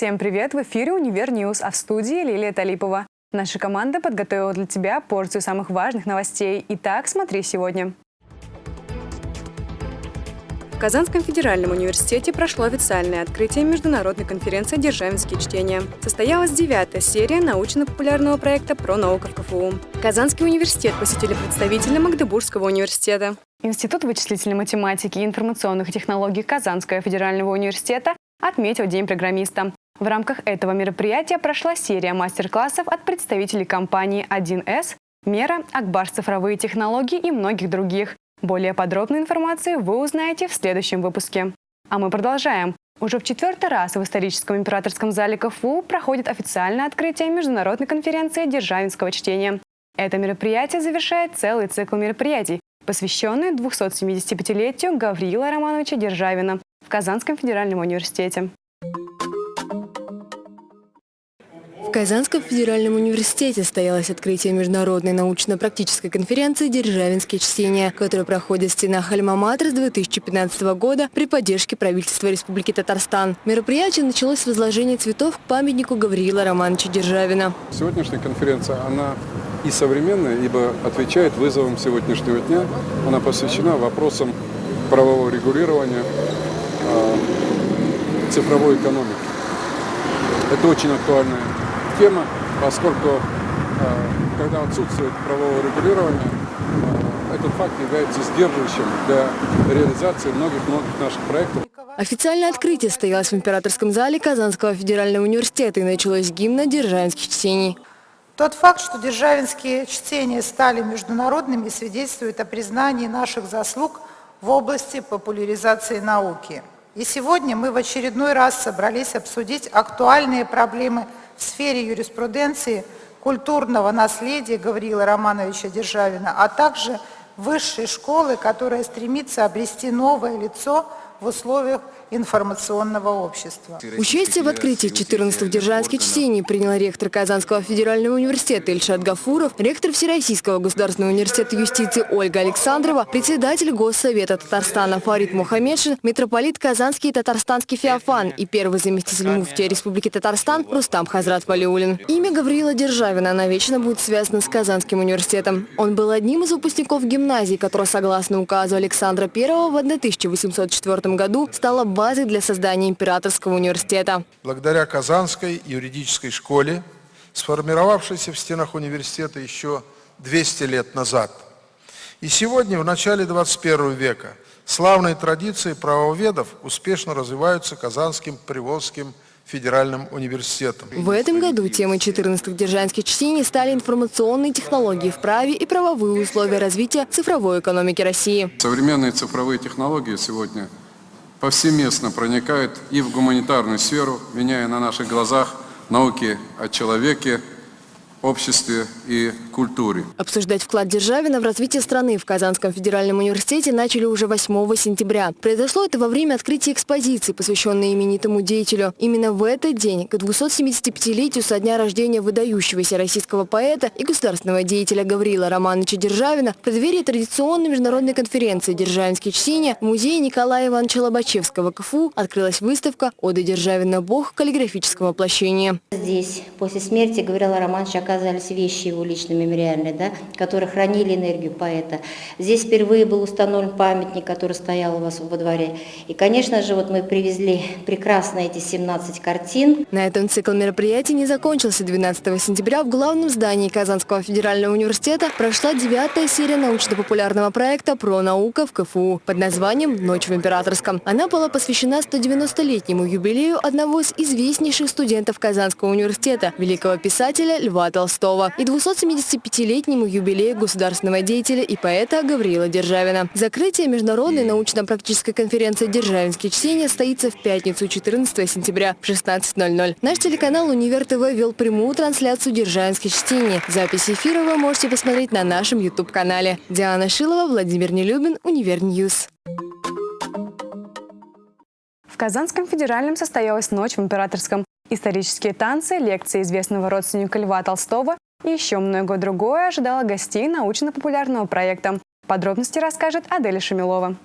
Всем привет! В эфире «Универ News», а в студии Лилия Талипова. Наша команда подготовила для тебя порцию самых важных новостей. Итак, смотри сегодня. В Казанском федеральном университете прошло официальное открытие международной конференции «Державинские чтения». Состоялась девятая серия научно-популярного проекта про науку в КФУ. Казанский университет посетили представители Магдебургского университета. Институт вычислительной математики и информационных технологий Казанского федерального университета отметил День программиста. В рамках этого мероприятия прошла серия мастер-классов от представителей компании 1С, Мера, Акбар цифровые технологии и многих других. Более подробную информацию вы узнаете в следующем выпуске. А мы продолжаем. Уже в четвертый раз в историческом императорском зале КФУ проходит официальное открытие международной конференции державинского чтения. Это мероприятие завершает целый цикл мероприятий, посвященный 275-летию Гавриила Романовича Державина в Казанском федеральном университете. В Казанском федеральном университете состоялось открытие международной научно-практической конференции «Державинские чтения», которая проходит в стенах Альма-Матер с 2015 года при поддержке правительства Республики Татарстан. Мероприятие началось с возложения цветов к памятнику Гавриила Романовича Державина. Сегодняшняя конференция, она и современная, ибо отвечает вызовам сегодняшнего дня. Она посвящена вопросам правового регулирования э, цифровой экономики. Это очень актуальная тема, поскольку э, когда отсутствует правового регулирования, э, этот факт является сдерживающим для реализации многих-многих наших проектов. Официальное открытие состоялось в императорском зале Казанского федерального университета и началось гимна державинских чтений. Тот факт, что державинские чтения стали международными, свидетельствует о признании наших заслуг в области популяризации науки. И сегодня мы в очередной раз собрались обсудить актуальные проблемы в сфере юриспруденции, культурного наследия Гавриила Романовича Державина, а также высшей школы, которая стремится обрести новое лицо в условиях информационного общества. Участие в открытии 14-х державских чтений принял ректор Казанского федерального университета Ильшат Гафуров, ректор Всероссийского государственного университета юстиции Ольга Александрова, председатель Госсовета Татарстана Фарид Мухаммедшин, митрополит Казанский и Татарстанский Феофан и первый заместитель муфтия Республики Татарстан Рустам Хазрат Валиулин. Имя Гавриила Державина навечно будет связано с Казанским университетом. Он был одним из выпускников гимназии, которая, согласно указу Александра I в 1804 году, стала базой для создания императорского университета. Благодаря Казанской юридической школе, сформировавшейся в стенах университета еще 200 лет назад. И сегодня, в начале 21 века, славные традиции правоведов успешно развиваются Казанским, Приволжским федеральным университетом. В этом году темой 14-х держанских чтений стали информационные технологии в праве и правовые условия развития цифровой экономики России. Современные цифровые технологии сегодня – повсеместно проникают и в гуманитарную сферу, меняя на наших глазах науки о человеке, обществе и культуре. Обсуждать вклад Державина в развитие страны в Казанском федеральном университете начали уже 8 сентября. Произошло это во время открытия экспозиции, посвященной именитому деятелю. Именно в этот день, к 275-летию со дня рождения выдающегося российского поэта и государственного деятеля Гаврила Романовича Державина, в преддверии традиционной международной конференции «Державинские чтения» в музее Николая Ивановича Лобачевского КФУ открылась выставка «Ода Державина. Бог каллиграфического воплощения». Здесь после смерти Гаврила Романовича оказались вещи его личной мемориальной, да, которые хранили энергию поэта. Здесь впервые был установлен памятник, который стоял у вас во дворе. И, конечно же, вот мы привезли прекрасно эти 17 картин. На этом цикл мероприятий не закончился. 12 сентября в главном здании Казанского федерального университета прошла девятая серия научно-популярного проекта «Про наука в КФУ» под названием «Ночь в Императорском». Она была посвящена 190-летнему юбилею одного из известнейших студентов Казанского университета, великого писателя Льва Толстого. Толстого и 275-летнему юбилею государственного деятеля и поэта Гавриила Державина. Закрытие международной научно-практической конференции «Державинские чтения» состоится в пятницу 14 сентября в 16.00. Наш телеканал «Универ ТВ» вел прямую трансляцию «Державинских чтений». Запись эфира вы можете посмотреть на нашем YouTube-канале. Диана Шилова, Владимир Нелюбин, Универ News. В Казанском федеральном состоялась ночь в Императорском исторические танцы, лекции известного родственника Льва Толстого и еще многое другое ожидало гостей научно-популярного проекта. Подробности расскажет Аделя Шамилова.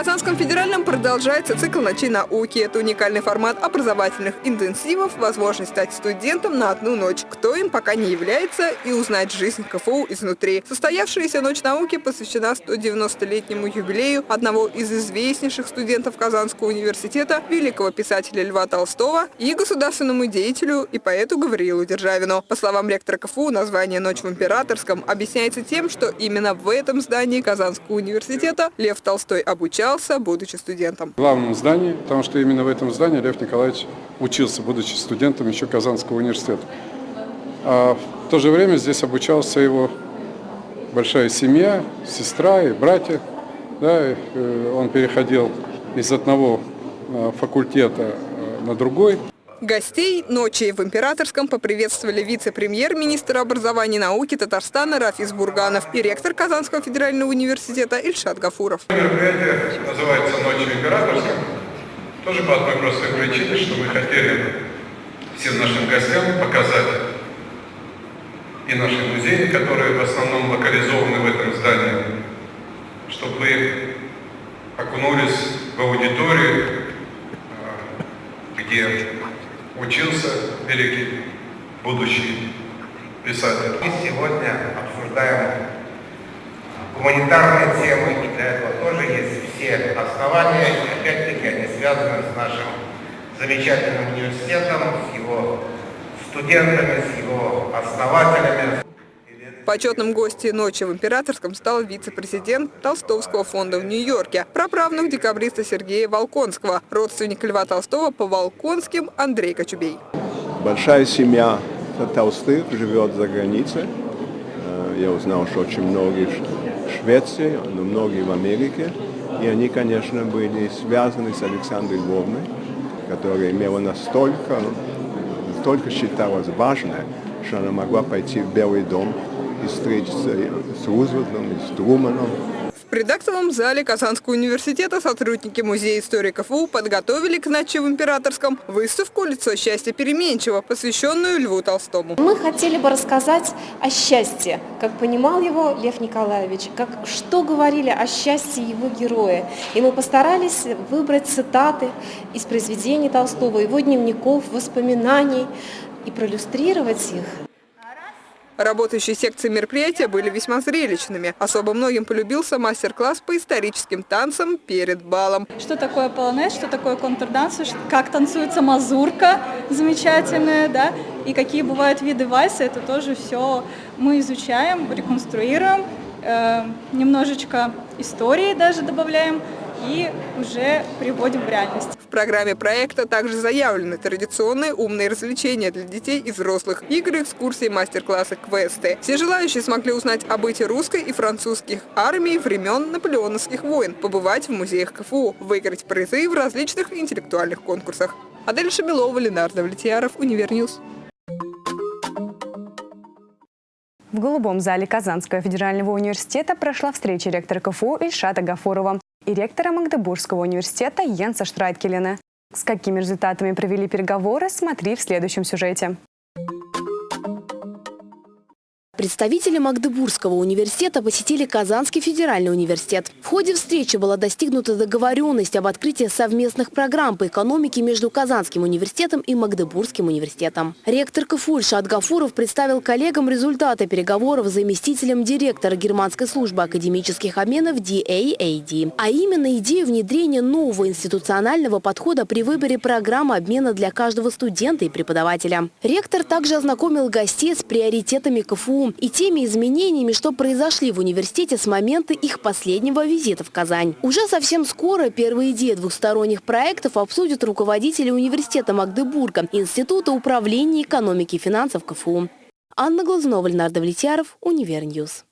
Казанском федеральном продолжается цикл «Ночи науки». Это уникальный формат образовательных интенсивов, возможность стать студентом на одну ночь, кто им пока не является, и узнать жизнь КФУ изнутри. Состоявшаяся «Ночь науки» посвящена 190-летнему юбилею одного из известнейших студентов Казанского университета, великого писателя Льва Толстого и государственному деятелю и поэту Гавриилу Державину. По словам ректора КФУ, название «Ночь в Императорском» объясняется тем, что именно в этом здании Казанского университета Лев Толстой обучался, будучи студентом. В главном здании, потому что именно в этом здании Лев Николаевич учился, будучи студентом еще Казанского университета. А в то же время здесь обучался его большая семья, сестра и братья. Да, э, он переходил из одного э, факультета э, на другой. Гостей ночи в Императорском поприветствовали вице-премьер-министр образования и науки Татарстана Рафис Бурганов и ректор Казанского федерального университета Ильшат Гафуров. Мероприятие называется «Ночь в Императорском». Тоже по одной простой причине, что мы хотели всем нашим гостям показать и наши музеи, которые в основном локализованы в этом здании, чтобы вы окунулись в аудиторию, где учился великий будущий писатель. Мы сегодня обсуждаем гуманитарные темы, и для этого тоже есть все основания, и опять-таки они связаны с нашим замечательным университетом, с его студентами, с его основателями. Почетным гостем ночи в Императорском стал вице-президент Толстовского фонда в Нью-Йорке, праправнук декабриста Сергея Волконского, родственник Льва Толстого по Волконским Андрей Кочубей. Большая семья Толстых живет за границей. Э, я узнал, что очень многие в Швеции, но многие в Америке. И они, конечно, были связаны с Александрой Львовной, которая имела настолько, настолько считалась важной, что она могла пойти в Белый дом и встретиться с Рузвельтом, и с Труманом. В предактовом зале Казанского университета сотрудники Музея истории КФУ подготовили к ночи в Императорском выставку «Лицо счастья переменчиво», посвященную Льву Толстому. Мы хотели бы рассказать о счастье, как понимал его Лев Николаевич, как, что говорили о счастье его героя. И мы постарались выбрать цитаты из произведений Толстого, его дневников, воспоминаний и проиллюстрировать их. Работающие секции мероприятия были весьма зрелищными. Особо многим полюбился мастер-класс по историческим танцам перед балом. Что такое полонез, что такое контрданс, как танцуется мазурка замечательная, да, и какие бывают виды вальса, это тоже все мы изучаем, реконструируем, э, немножечко истории даже добавляем, и уже приводим в реальность. Программе проекта также заявлены традиционные умные развлечения для детей и взрослых, игры, экскурсии, мастер-классы, квесты. Все желающие смогли узнать о быте русской и французских армий времен наполеоновских войн, побывать в музеях КФУ, выиграть призы в различных интеллектуальных конкурсах. Адель Шамилова, Ленар Давлетьяров, Универ News. В Голубом зале Казанского федерального университета прошла встреча ректора КФУ Ильшата Гафурова и ректора Магдебургского университета Йенса Штракельяна. С какими результатами провели переговоры, смотри в следующем сюжете. Представители Магдебургского университета посетили Казанский федеральный университет. В ходе встречи была достигнута договоренность об открытии совместных программ по экономике между Казанским университетом и Магдебургским университетом. Ректор КФУ Ильшат Гафуров представил коллегам результаты переговоров с заместителем директора Германской службы академических обменов DAAD, а именно идею внедрения нового институционального подхода при выборе программы обмена для каждого студента и преподавателя. Ректор также ознакомил гостей с приоритетами КФУ и теми изменениями, что произошли в университете с момента их последнего визита в Казань. Уже совсем скоро первые идеи двухсторонних проектов обсудят руководители университета Магдебурга, Института управления экономики и финансов КФУ. Анна Глазунова, Ленар Давлетьяров, Универ News.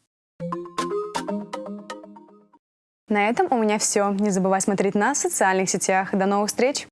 На этом у меня все. Не забывай смотреть нас в социальных сетях. До новых встреч!